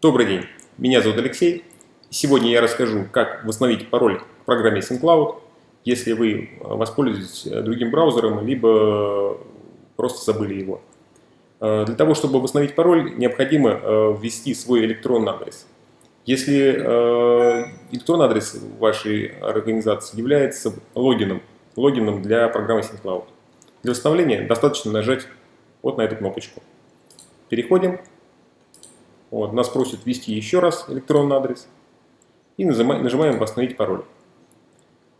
Добрый день, меня зовут Алексей. Сегодня я расскажу, как восстановить пароль в программе SyncCloud, если вы воспользуетесь другим браузером, либо просто забыли его. Э, для того, чтобы восстановить пароль, необходимо э, ввести свой электронный адрес. Если э, электронный адрес вашей организации является логином, логином для программы SyncCloud, для восстановления достаточно нажать вот на эту кнопочку. Переходим вот, нас просят ввести еще раз электронный адрес. И нажимаем, «Восстановить пароль».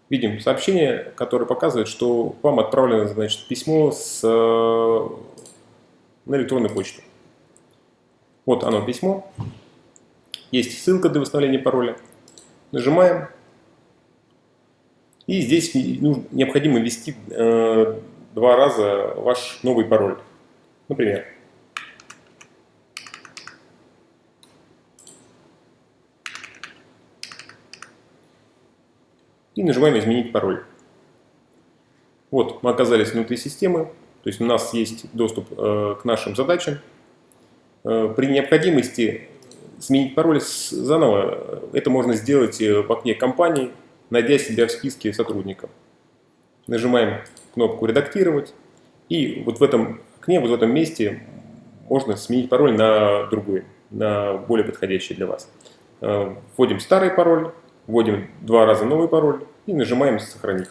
Видим сообщение, которое показывает, что вам отправлено значит, письмо с, на электронную почту. Вот оно письмо. Есть ссылка для восстановления пароля. Нажимаем. И здесь необходимо ввести э, два раза ваш новый пароль. Например, и нажимаем «Изменить пароль». Вот, мы оказались внутри системы, то есть у нас есть доступ э, к нашим задачам. Э, при необходимости сменить пароль заново, это можно сделать э, в окне компании, найдя себя в списке сотрудников. Нажимаем кнопку «Редактировать», и вот в этом окне, вот в этом месте можно сменить пароль на другой, на более подходящий для вас. Э, вводим старый пароль, вводим два раза новый пароль и нажимаем «Сохранить».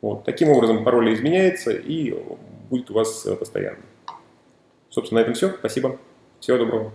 Вот. Таким образом пароль изменяется и будет у вас постоянно. Собственно, на этом все. Спасибо. Всего доброго.